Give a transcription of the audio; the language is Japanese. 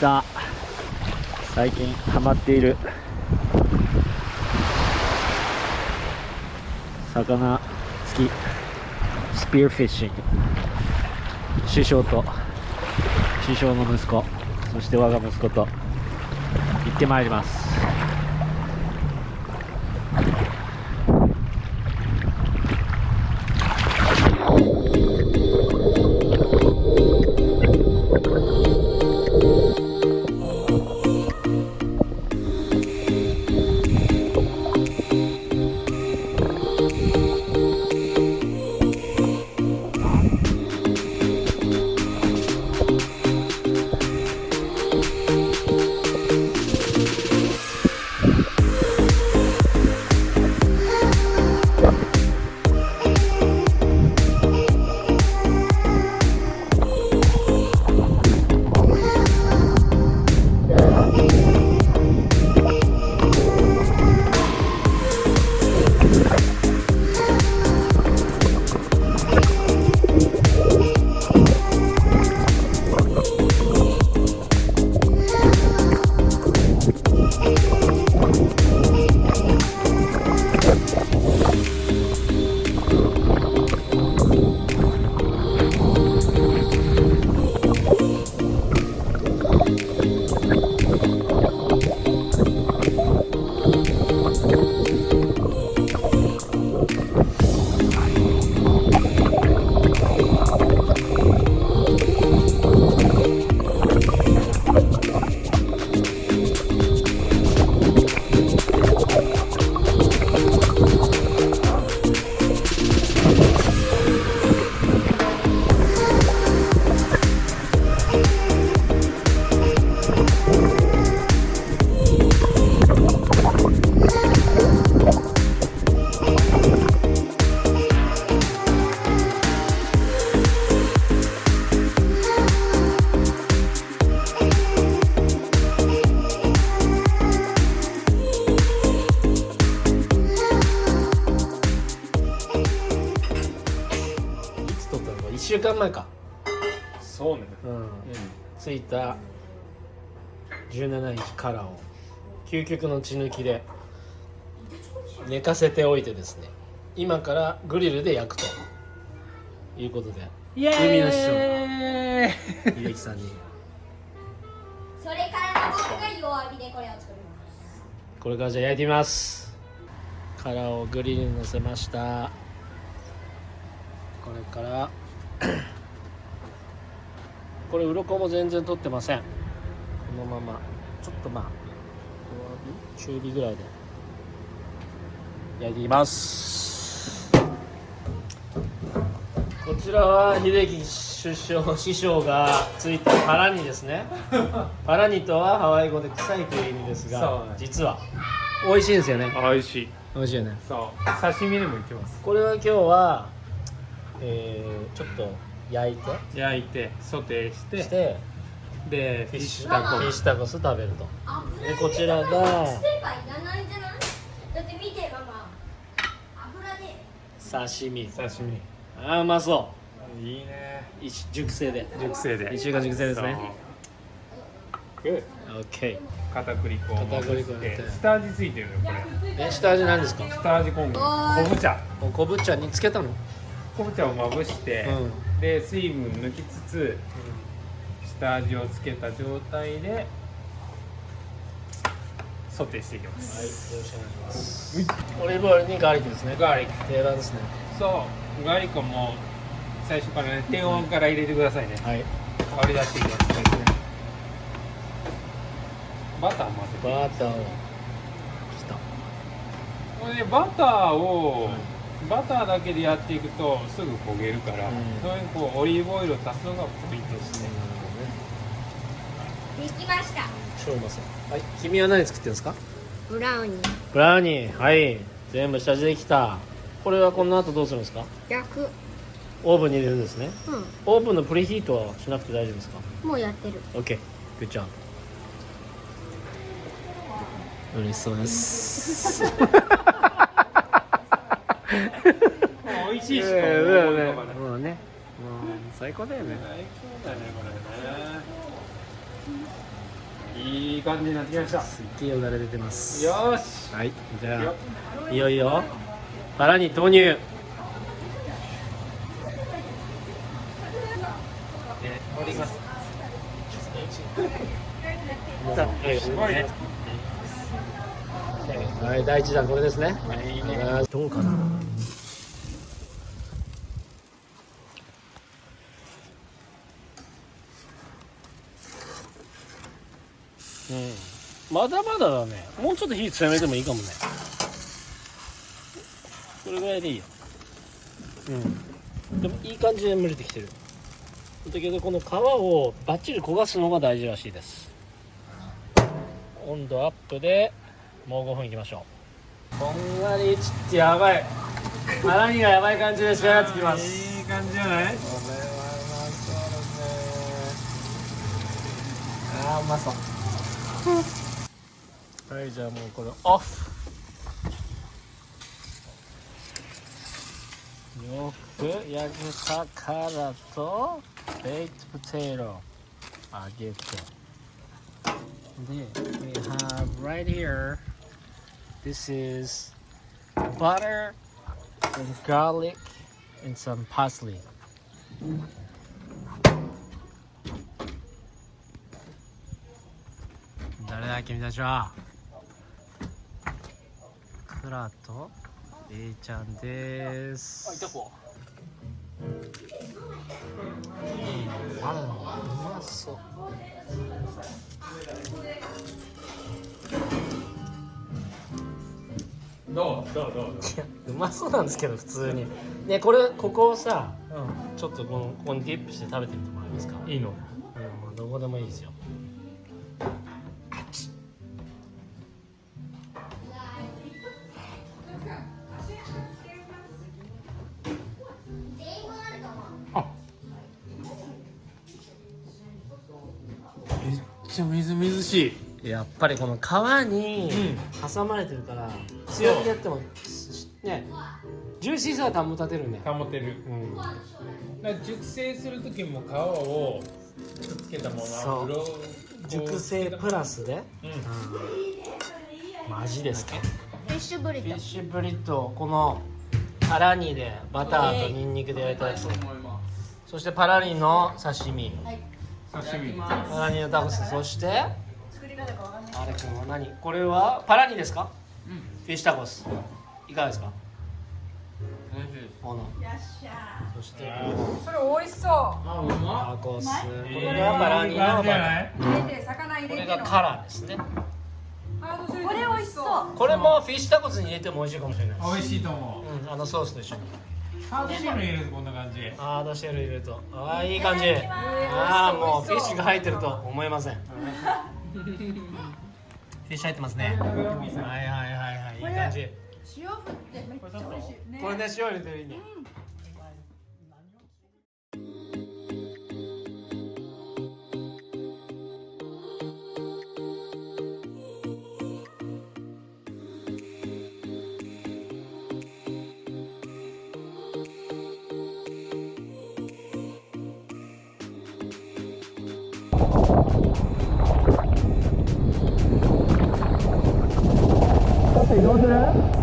た最近ハマっている。魚付き。スピーフィッシング。師匠と。師匠の息子。そして我が息子と。行ってまいります。1週間前か。そうね。うん。着いた17日からを究極の血抜きで寝かせておいてですね。今からグリルで焼くと。いうことで。イエ海の師ーイ秀樹さんに。それから僕が弱火でこれを作ります。これからじゃあ焼いてみます。殻をグリルに乗せました。これからこれ鱗も全然取ってません。このまま。ちょっとまあ弱火中火ぐらいで焼いていきます。こちらは秀樹首相師匠がついたパラニですね。パラニとはハワイ語で臭いという意味ですが実は。美味しいんですよね。美味しい。美味しいよね。そう。刺身でもいけます。これは今日は、えーちょっと焼いて。焼いてソテーして。して。でフィッシュタコ。フィッシュタコス食べると。油でこちらが。ステーパーいらないんじゃない？だって見てママ。油で。刺身。刺身。あーうまそいいね。熟成で。熟成で。一週間熟成ですね。そう。グッ OK 片栗粉片栗粉下味ついてるよこれ。え下味何ですか？下味昆布。昆布茶。昆布茶につけたの？昆布茶をまぶして、うん。で水分抜きつつ下味をつけた状態でソテーしていきまはいよす、ろしくお願いします。オリーブオイルにガーリックですね。ガーリック。定番ですね。そう。ガーリックも最初からね低温から入れてくださいね。はい。香り出していきます。ねバター混ぜて。バターを。きた。これねバターを、バターだけでやっていくとすぐ焦げるから、うん。そういうこうオリーブオイルを足すのがポイントですね、できました。超うまそうはい。君は何作ってるんですか？ブラウニー。ブラウニー。はい。全部下地できた。これはこの後どうするんですか？焼くオーブンに入れるんですね。うオーブンのプリヒートはしなくて大丈夫ですか？んもうやってる。OK good job 嬉しそうです 美味しいしかね。思うのがねもうね。もう最高だよね。最高だねこれね。いい感じになってきました。すっげえよだれ出てます。よーし。はいじゃよあいよ。いよバラに投入。盛りますはい第一弾これですね。はい。どうかな。うん。まだまだだね。もうちょっと火強めてもいいかもね。これぐらいでいいよ。うん。でもいい感じで蒸れてきてる。だけどこの皮をバッチリ焦がすのが大事らしいです。温度アップでもう5分いきましょう。こんがりちってやばい。腹にがやばい感じで仕上がってきます。いい感じじゃない？これはうまそう。ですねあーうまそうはいじゃあもうこれオフ。よく焼けたからとベイクトポテト揚げて。で we have right here this is butter and garlic and some parsley 誰だ君たちはクラと A ちゃんですうんあらうまそう どう？どう？どう？どう？いやうまそうなんですけど普通に。ねこれここをさちょっとこのここにディップして食べてみてもらえますか？いいの。うんどこでもいいですよ。めっちゃみずみずしい。やっぱりこの皮に挟まれてるから強火でやってもねジューシーさは保たてるね。保てる。うん。だから熟成する時も皮をくっつけたものそう。油を熟成プラスで、うん。うん、マジですか。フィッシュブリフィッシュブリトーこのパラニでバターとニンニクで焼いたやつ。そしてパラニの刺身。刺身。パラニのタコスそしてあれ君は何？これはパラニですか、フィッシュタコスいかがです。かそして。それ美味しそう。あうまタコス。こいいれがパラニのバタ感じじゃないー入れて魚入れての。これがカラーですね。これ美味しそう。これもフィッシュタコスに入れても美味しいかもしれない美味しいと思う。うん、あのソースと一緒に。ハーブシェル入れるとこんな感じあードシェル入れると。ああいい感じああもうフィッシュが入ってると思えません。フィッシュ入ってますね。はいはいはい。はいいい感じ。塩振ってめっちゃ美味しい。ね。これで塩入れてるいいね。移動する